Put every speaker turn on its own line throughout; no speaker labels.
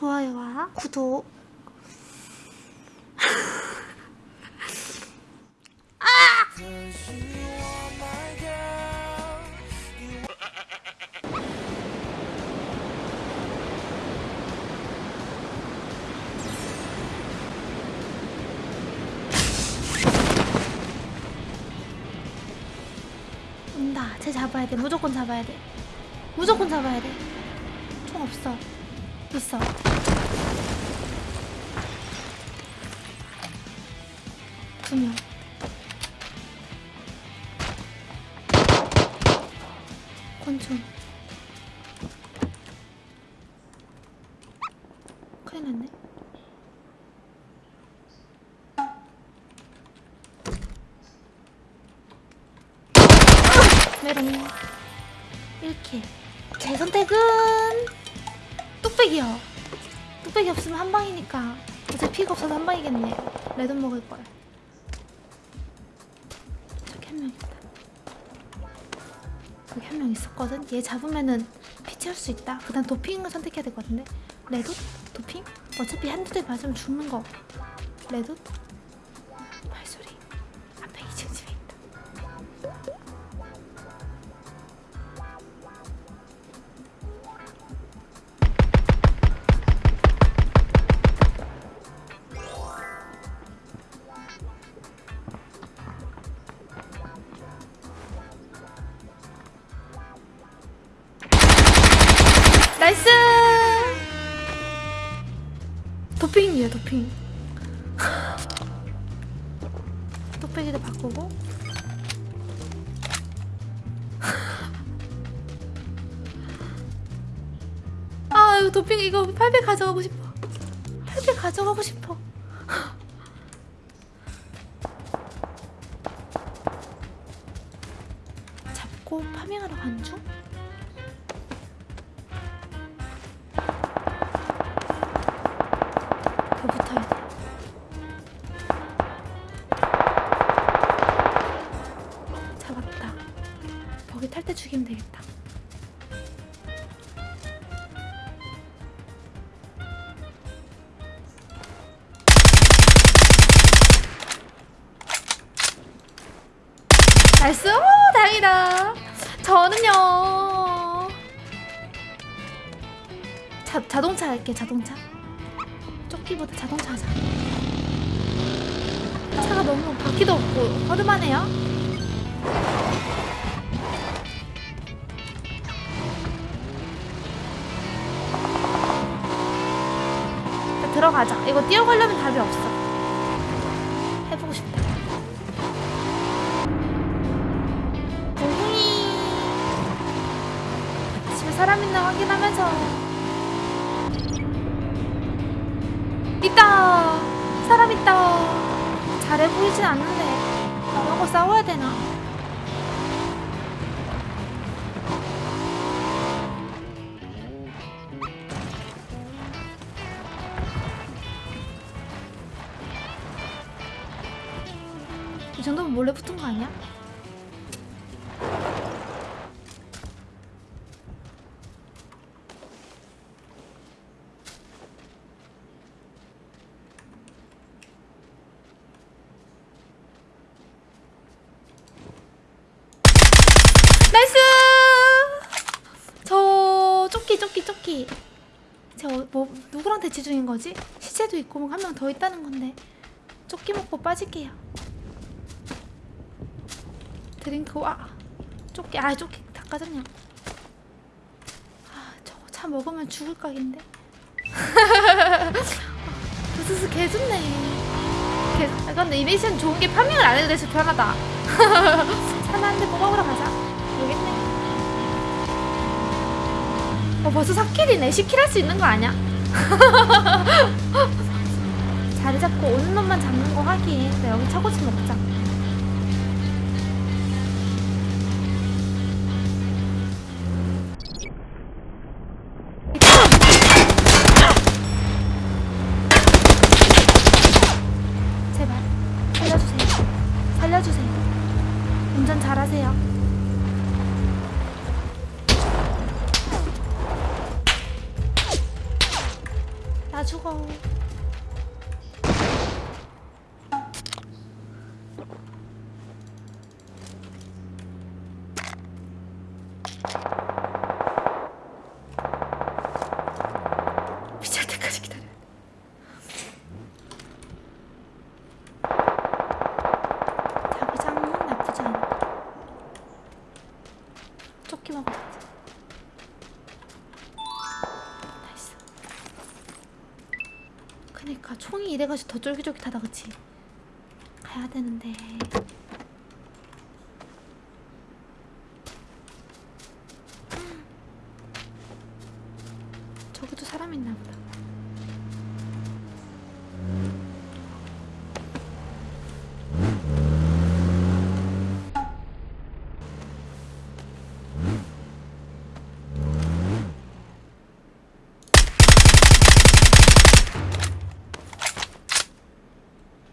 좋아요와 구독. 온다. 쟤 잡아야 돼. 무조건 잡아야 돼. 무조건 잡아야 돼총 없어 있어. 두 명. 권총. 큰일 났네. 메롱 뚝배기요. 뚝배기 없으면 한 방이니까 어차피 피가 없어서 한 방이겠네요 레돈 먹을 걸. 저기 한 명 있다. 여기 한 명 있었거든. 얘 잡으면은 피 채울 수 있다. 그 다음 도핑을 선택해야 될 것 같은데. 레돈? 도핑? 어차피 한두 대 맞으면 죽는 거. 레돈? 도핑이에요, 도핑. 뚝배기도 바꾸고. 아, 이거 도핑 이거 800 가져가고 싶어. 800 가져가고 싶어. 잡고 파밍하러 간 중? nice! 오, 다행이다. 저는요. 자, 자동차 할게, 자동차. 조끼보다 자동차 하자. 차가 너무 바퀴도 없고 허름하네요. 들어가자. 이거 뛰어가려면 답이 없어. 사람 있나 확인하면서. 있다 사람 있다 잘해 보이진 않는데 거 싸워야 되나 이 정도면 몰래 붙은 거 아니야? nice! 저 조끼 조끼 조끼. 저뭐 누구랑 대치 중인 거지? 시체도 있고 한 명 더 있다는 건데. 조끼 먹고 빠질게요. drink 와. 조끼 아 조끼 다 까졌냐? 아 저거 차 먹으면 죽을 각인데. 부스스 개 좋네. 개, 아, 근데 이 미션 좋은 게 파밍을 안 해도 돼서 편하다. 차나 한대 뽑아보러 가자 모르겠네 어 벌써 4킬이네. 10킬 할 수 있는 거 아니야? 자리 잡고 오는 놈만 잡는 거 하긴 나 여기 차고치 먹자 다 죽어. 미칠 때까지 기다려. 자기장은 나쁘지 않아. 조끼 먹어야지. 나이스. 그니까 이래가지고 더 쫄깃쫄깃하다 그치? 가야 되는데 저기도 사람 있나 보다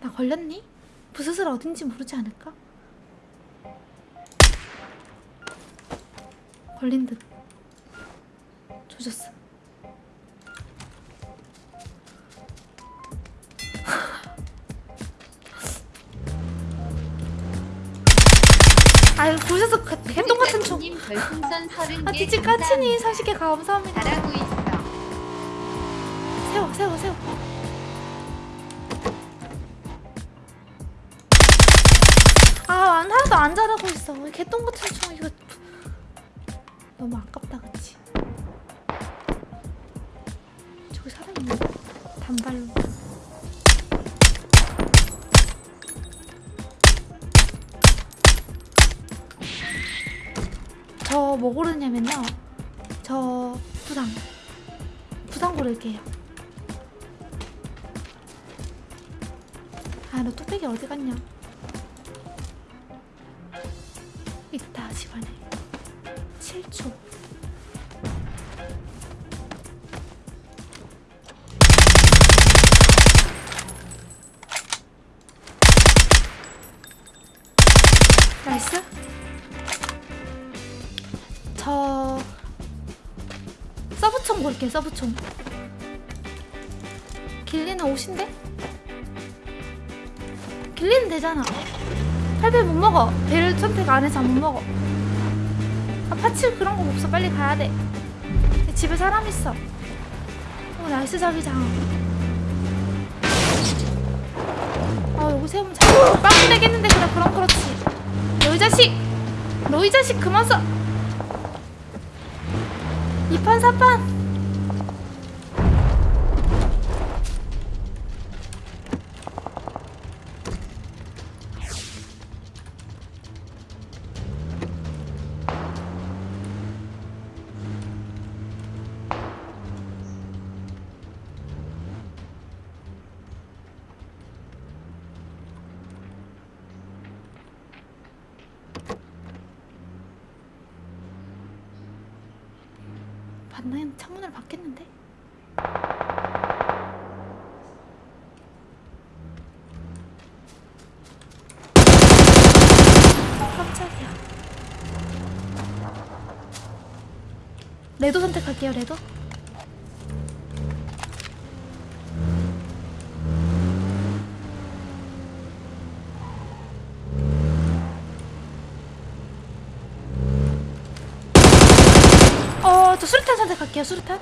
나 걸렸니? 부스스를 어딘지 모르지 않을까? 걸린 듯 조졌어 아유 부스스 그 개똥 같은
30개
아, 디지 까치니 30개 감사합니다.
잘하고 있어.
세워, 세워, 세워. 하나도 안 잘하고 있어. 개똥 같은 총 이거 너무 아깝다, 그치? 저기 사람 있네. 단발로. 저 뭐 고르냐면요. 저 부상. 부상 고를게요. 아, 너 뚝배기 어디 갔냐? 집안에. 7초. nice. 저 sub총 고를게요, sub총. ghillie는 옷인데? ghillie는 되잖아. 팔배 못 먹어. 배를 선택 안 해서 못 먹어. 아, parts 그런 거 없어. 빨리 가야 돼. 집에 사람 있어. 어, nice 자기장. 아, 여기 세우면 잘. 빵 되겠는데, 그래. 그럼 그렇지. 너 이 자식! 너 이 자식 그만 써! 2판 4판! 반나연 창문을 받겠는데? 깜짝이야. 레도 선택할게요, 레도. 어, 저 수류탄 선택할게요, 수류탄.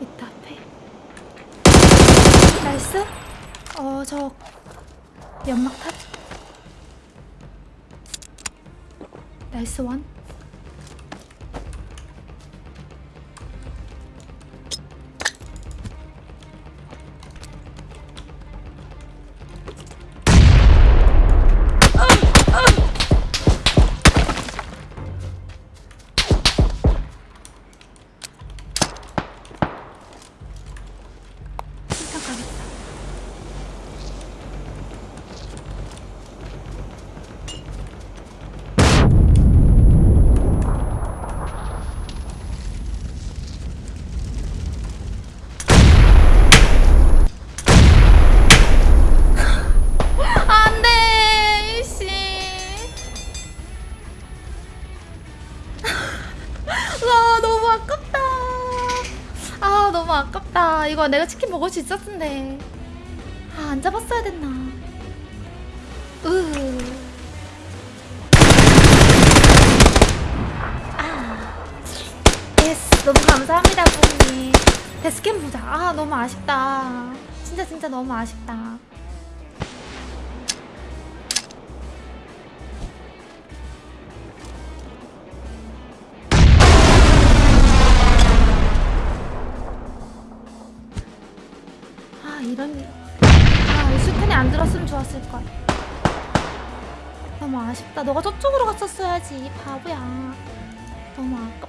있다, 앞에. 나이스. 어, 저 연막 탑. 나이스 원. 아깝다. 이거 내가 치킨 먹을 수 있었는데. 아, 안 잡았어야 됐나. 으. 아. yes. 너무 감사합니다, 부모님. death cam 보자. 아, 너무 아쉽다. 진짜 진짜 너무 아쉽다. 이런 아, 이 슈텐이 안 들었으면 좋았을 걸. 너무 아쉽다. 너가 저쪽으로 갔었어야지, 이 바보야. 너무 아깝다.